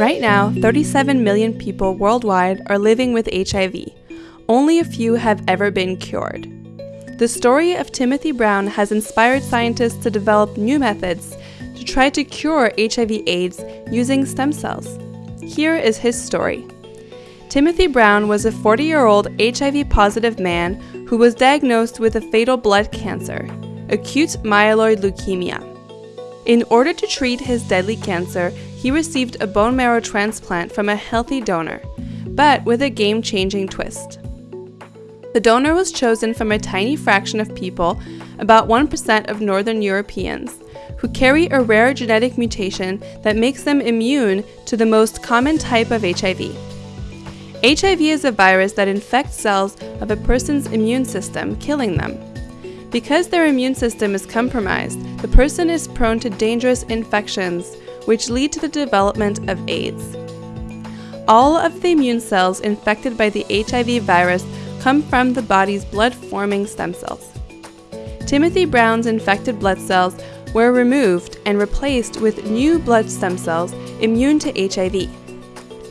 Right now, 37 million people worldwide are living with HIV. Only a few have ever been cured. The story of Timothy Brown has inspired scientists to develop new methods to try to cure HIV/AIDS using stem cells. Here is his story. Timothy Brown was a 40 year old HIV positive man who was diagnosed with a fatal blood cancer, acute myeloid leukemia. In order to treat his deadly cancer, he received a bone marrow transplant from a healthy donor, but with a game changing twist. The donor was chosen from a tiny fraction of people, about 1% of Northern Europeans, who carry a rare genetic mutation that makes them immune to the most common type of HIV. HIV is a virus that infects cells of a person's immune system, killing them. Because their immune system is compromised, the person is prone to dangerous infections, which lead to the development of AIDS. All of the immune cells infected by the HIV virus come from the body's blood forming stem cells. Timothy Brown's infected blood cells were removed and replaced with new blood stem cells immune to HIV.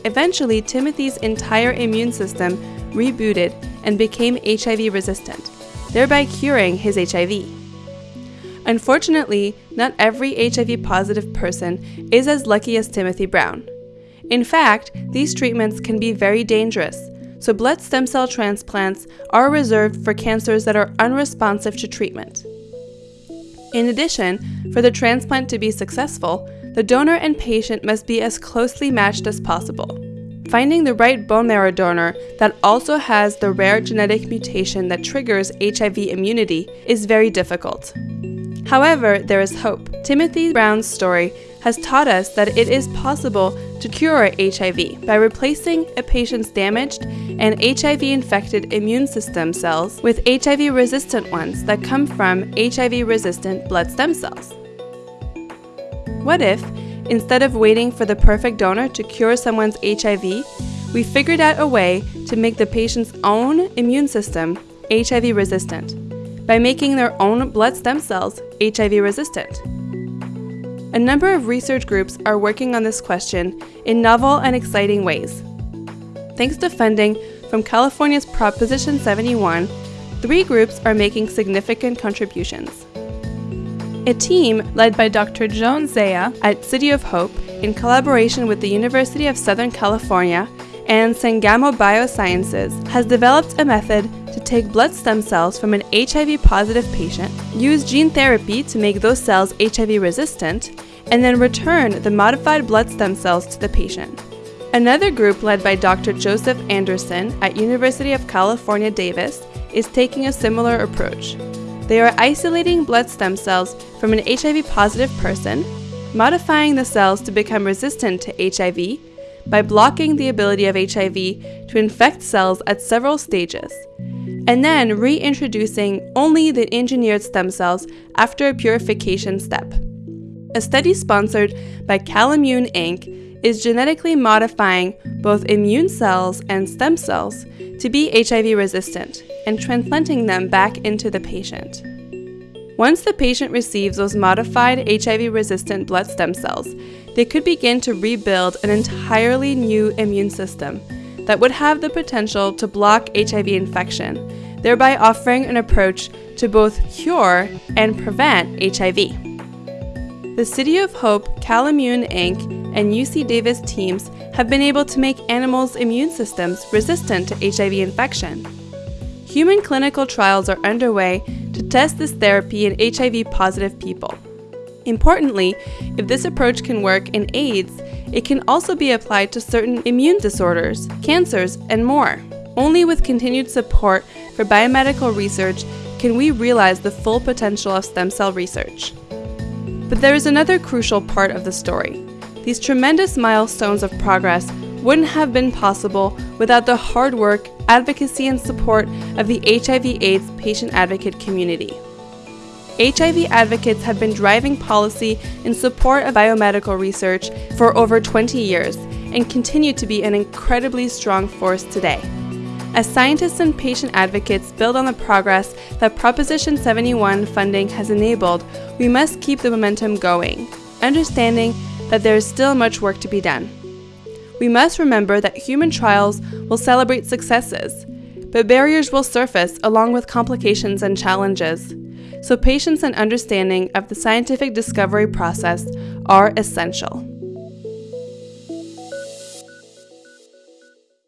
Eventually, Timothy's entire immune system rebooted and became HIV resistant, thereby curing his HIV. Unfortunately, not every HIV positive person is as lucky as Timothy Brown. In fact, these treatments can be very dangerous, so blood stem cell transplants are reserved for cancers that are unresponsive to treatment. In addition, for the transplant to be successful, the donor and patient must be as closely matched as possible. Finding the right bone marrow donor that also has the rare genetic mutation that triggers HIV immunity is very difficult. However, there is hope. Timothy Brown's story has taught us that it is possible to cure HIV by replacing a patient's damaged and HIV infected immune system cells with HIV resistant ones that come from HIV resistant blood stem cells. What if, instead of waiting for the perfect donor to cure someone's HIV, we figured out a way to make the patient's own immune system HIV resistant by making their own blood stem cells HIV resistant? A number of research groups are working on this question in novel and exciting ways. Thanks to funding from California's Proposition 71, three groups are making significant contributions. A team led by Dr. John Zaia at City of Hope, in collaboration with the University of Southern California and Sangamo Biosciences, has developed a method to take blood stem cells from an HIV positive patient, use gene therapy to make those cells HIV resistant, and then return the modified blood stem cells to the patient. Another group led by Dr. Joseph Anderson at University of California, Davis is taking a similar approach. They are isolating blood stem cells from an HIV positive person, modifying the cells to become resistant to HIV by blocking the ability of HIV to infect cells at several stages, and then reintroducing only the engineered stem cells after a purification step. A study sponsored by Calimmune Inc. is genetically modifying both immune cells and stem cells to be HIV resistant and transplanting them back into the patient. Once the patient receives those modified HIV resistant blood stem cells, they could begin to rebuild an entirely new immune system that would have the potential to block HIV infection, thereby offering an approach to both cure and prevent HIV. The City of Hope, Calimmune Inc., and UC Davis teams have been able to make animals' immune systems resistant to HIV infection. Human clinical trials are underway to test this therapy in HIV positive people. Importantly, if this approach can work in AIDS, it can also be applied to certain immune disorders, cancers, and more. Only with continued support for biomedical research can we realize the full potential of stem cell research. But there is another crucial part of the story. These tremendous milestones of progress wouldn't have been possible without the hard work, advocacy, and support of the HIV/AIDS patient advocate community. HIV advocates have been driving policy in support of biomedical research for over 20 years and continue to be an incredibly strong force today. As scientists and patient advocates build on the progress that Proposition 71 funding has enabled, we must keep the momentum going, understanding that there is still much work to be done. We must remember that human trials will celebrate successes, but barriers will surface along with complications and challenges. So, patience and understanding of the scientific discovery process are essential.